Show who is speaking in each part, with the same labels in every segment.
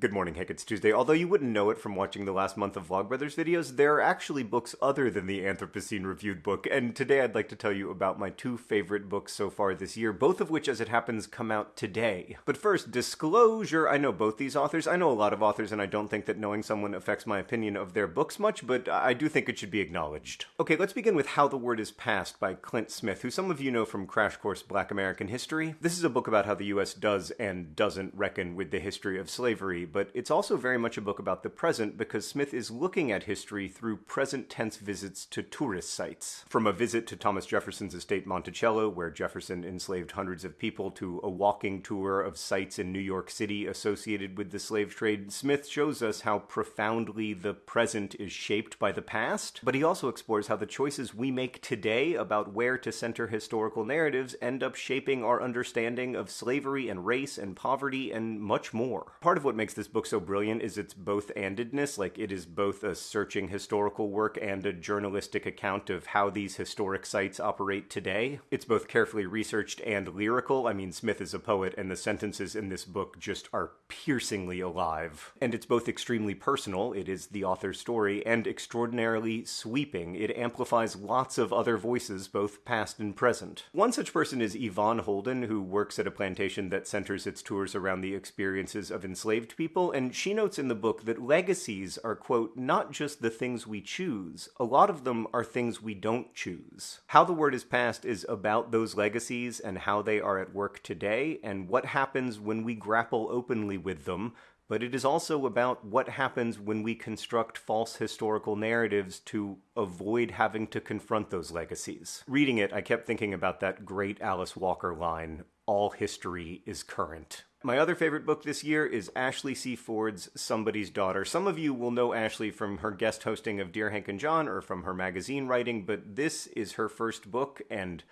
Speaker 1: Good morning, Hank. It's Tuesday. Although you wouldn't know it from watching the last month of Vlogbrothers videos, there are actually books other than the Anthropocene reviewed book, and today I'd like to tell you about my two favorite books so far this year, both of which, as it happens, come out today. But first, disclosure. I know both these authors. I know a lot of authors, and I don't think that knowing someone affects my opinion of their books much, but I do think it should be acknowledged. Okay, let's begin with How the Word is Passed by Clint Smith, who some of you know from Crash Course Black American History. This is a book about how the US does and doesn't reckon with the history of slavery, but it's also very much a book about the present because Smith is looking at history through present tense visits to tourist sites. From a visit to Thomas Jefferson's estate Monticello, where Jefferson enslaved hundreds of people, to a walking tour of sites in New York City associated with the slave trade, Smith shows us how profoundly the present is shaped by the past, but he also explores how the choices we make today about where to center historical narratives end up shaping our understanding of slavery and race and poverty and much more. Part of what makes this book so brilliant is its both-andedness, like it is both a searching historical work and a journalistic account of how these historic sites operate today. It's both carefully researched and lyrical. I mean, Smith is a poet, and the sentences in this book just are piercingly alive. And it's both extremely personal, it is the author's story, and extraordinarily sweeping. It amplifies lots of other voices, both past and present. One such person is Yvonne Holden, who works at a plantation that centers its tours around the experiences of enslaved people, and she notes in the book that legacies are, quote, not just the things we choose, a lot of them are things we don't choose. How the Word is Passed is about those legacies and how they are at work today, and what happens when we grapple openly with them, but it is also about what happens when we construct false historical narratives to avoid having to confront those legacies. Reading it, I kept thinking about that great Alice Walker line, all history is current. My other favorite book this year is Ashley C. Ford's Somebody's Daughter. Some of you will know Ashley from her guest hosting of Dear Hank and John or from her magazine writing, but this is her first book, and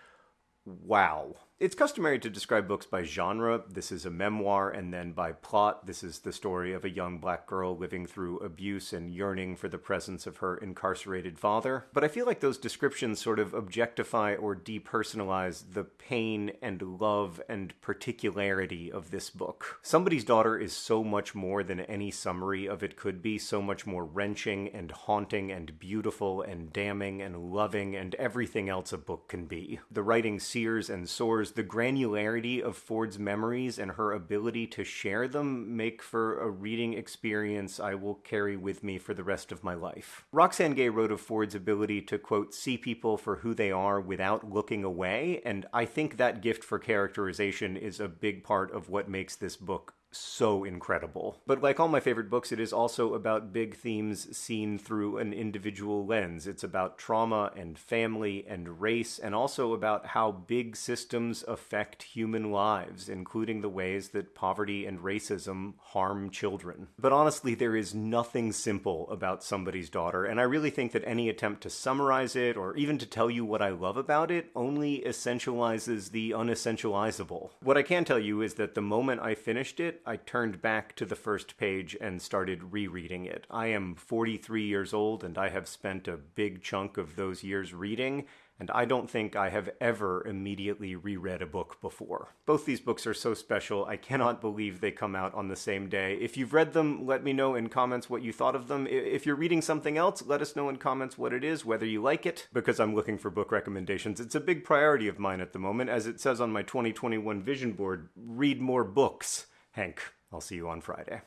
Speaker 1: wow. It's customary to describe books by genre. This is a memoir, and then by plot. This is the story of a young black girl living through abuse and yearning for the presence of her incarcerated father. But I feel like those descriptions sort of objectify or depersonalize the pain and love and particularity of this book. Somebody's Daughter is so much more than any summary of it could be, so much more wrenching and haunting and beautiful and damning and loving and everything else a book can be. The writing sears and soars the granularity of Ford's memories and her ability to share them make for a reading experience I will carry with me for the rest of my life. Roxane Gay wrote of Ford's ability to, quote, see people for who they are without looking away, and I think that gift for characterization is a big part of what makes this book so incredible. But like all my favorite books, it is also about big themes seen through an individual lens. It's about trauma and family and race, and also about how big systems affect human lives, including the ways that poverty and racism harm children. But honestly, there is nothing simple about somebody's daughter, and I really think that any attempt to summarize it, or even to tell you what I love about it, only essentializes the unessentializable. What I can tell you is that the moment I finished it, I turned back to the first page and started rereading it. I am 43 years old and I have spent a big chunk of those years reading, and I don't think I have ever immediately reread a book before. Both these books are so special, I cannot believe they come out on the same day. If you've read them, let me know in comments what you thought of them. If you're reading something else, let us know in comments what it is, whether you like it, because I'm looking for book recommendations. It's a big priority of mine at the moment, as it says on my 2021 vision board, read more books. Hank, I'll see you on Friday.